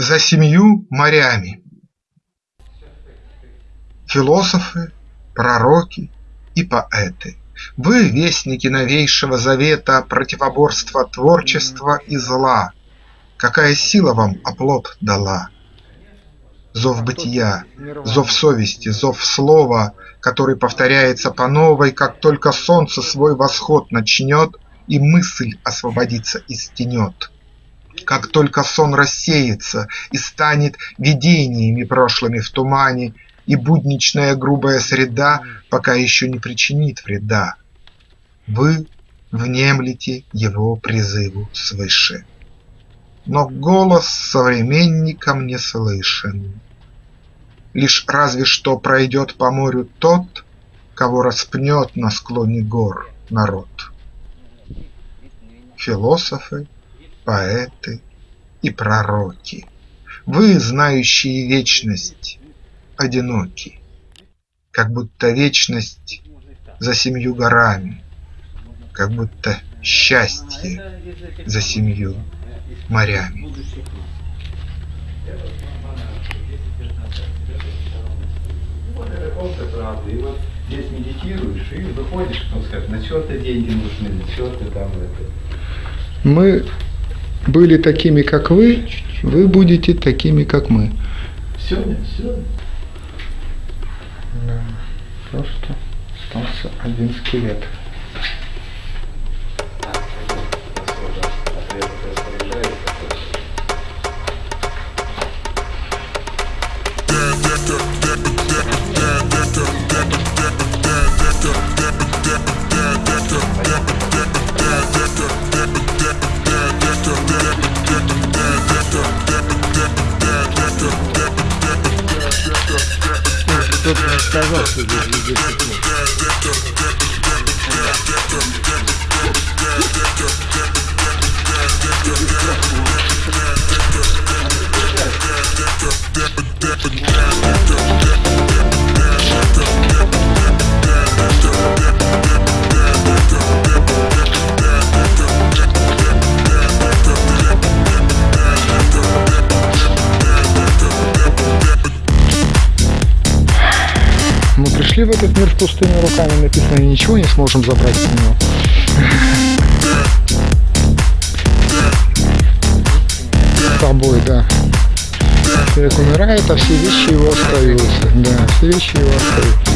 За семью морями Философы, пророки и поэты, Вы, вестники новейшего завета Противоборства творчества и зла, Какая сила вам оплот дала? Зов бытия, зов совести, зов слова, Который повторяется по новой, Как только солнце свой восход начнет И мысль освободиться из тенет. Как только сон рассеется и станет Видениями прошлыми в тумане, И будничная грубая среда Пока еще не причинит вреда, Вы внемлете его призыву свыше. Но голос современникам не слышен. Лишь разве что пройдет по морю тот, Кого распнет на склоне гор народ. Философы поэты и пророки, Вы, знающие вечность, одиноки, Как будто вечность за семью горами, Как будто счастье за семью морями. И вот здесь медитируешь и выходишь, ну, сказать, на что-то деньги нужны, на что-то там это. Мы были такими, как вы, вы будете такими, как мы. Сегодня, сегодня. Да, просто остался один скелет. Сказал, что здесь везде тепло. Пришли в этот мир с пустыми руками, написано, ничего не сможем забрать из него. С тобой, да. Человек умирает, а все вещи его остаются. Да, все вещи его остаются.